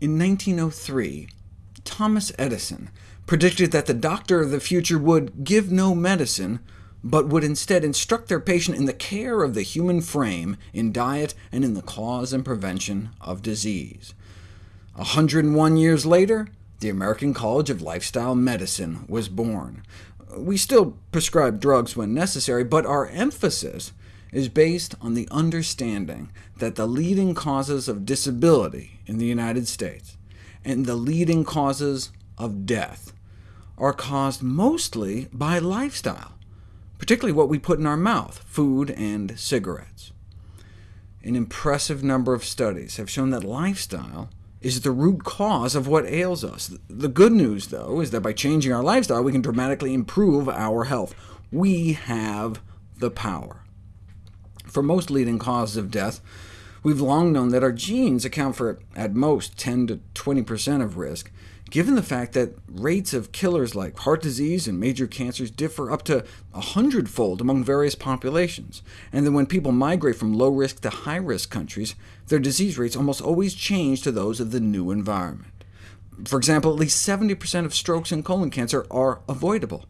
In 1903, Thomas Edison predicted that the doctor of the future would give no medicine, but would instead instruct their patient in the care of the human frame, in diet, and in the cause and prevention of disease. 101 years later, the American College of Lifestyle Medicine was born. We still prescribe drugs when necessary, but our emphasis is based on the understanding that the leading causes of disability in the United States, and the leading causes of death, are caused mostly by lifestyle, particularly what we put in our mouth, food and cigarettes. An impressive number of studies have shown that lifestyle is the root cause of what ails us. The good news, though, is that by changing our lifestyle, we can dramatically improve our health. We have the power. For most leading causes of death, we've long known that our genes account for at most 10 to 20% of risk, given the fact that rates of killers like heart disease and major cancers differ up to a hundredfold among various populations, and that when people migrate from low-risk to high-risk countries, their disease rates almost always change to those of the new environment. For example, at least 70% of strokes and colon cancer are avoidable,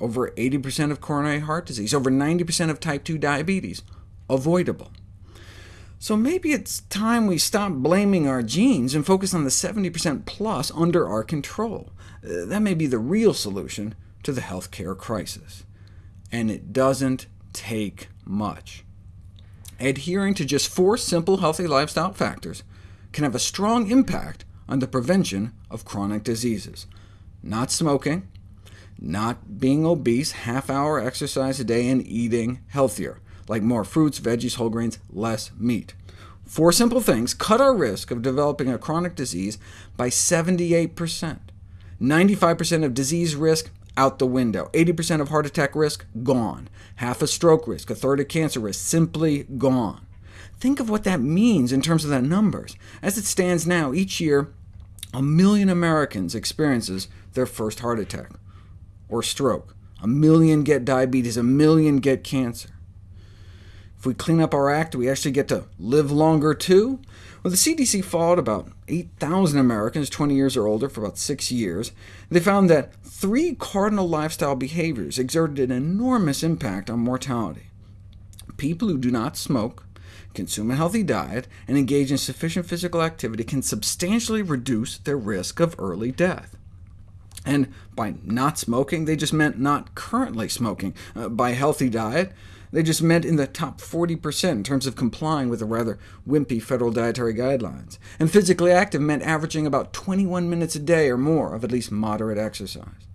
over 80% of coronary heart disease, over 90% of type 2 diabetes, avoidable. So maybe it's time we stop blaming our genes and focus on the 70% plus under our control. Uh, that may be the real solution to the healthcare crisis. And it doesn't take much. Adhering to just four simple healthy lifestyle factors can have a strong impact on the prevention of chronic diseases. Not smoking, not being obese, half-hour exercise a day, and eating healthier like more fruits, veggies, whole grains, less meat. Four simple things cut our risk of developing a chronic disease by 78%. 95% of disease risk out the window, 80% of heart attack risk gone, half a stroke risk, a third of cancer risk simply gone. Think of what that means in terms of the numbers. As it stands now, each year, a million Americans experiences their first heart attack or stroke. A million get diabetes, a million get cancer. If we clean up our act, do we actually get to live longer too? Well, the CDC followed about 8,000 Americans 20 years or older for about six years. They found that three cardinal lifestyle behaviors exerted an enormous impact on mortality. People who do not smoke, consume a healthy diet, and engage in sufficient physical activity can substantially reduce their risk of early death. And by not smoking, they just meant not currently smoking. Uh, by healthy diet, they just meant in the top 40% in terms of complying with the rather wimpy federal dietary guidelines. And physically active meant averaging about 21 minutes a day or more of at least moderate exercise.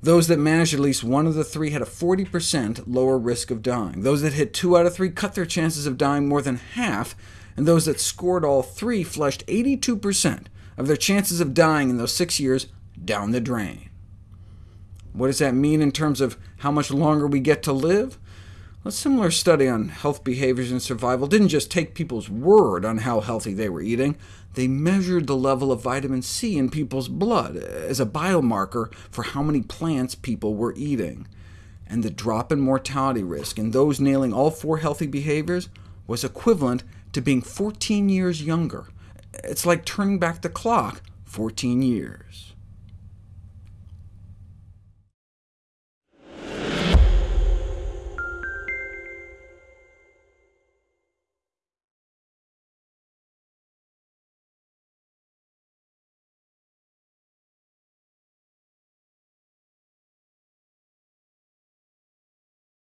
Those that managed at least one of the three had a 40% lower risk of dying. Those that hit two out of three cut their chances of dying more than half, and those that scored all three flushed 82% of their chances of dying in those six years down the drain. What does that mean in terms of how much longer we get to live? A similar study on health behaviors and survival didn't just take people's word on how healthy they were eating, they measured the level of vitamin C in people's blood as a biomarker for how many plants people were eating. And the drop in mortality risk in those nailing all four healthy behaviors was equivalent to being 14 years younger. It's like turning back the clock 14 years.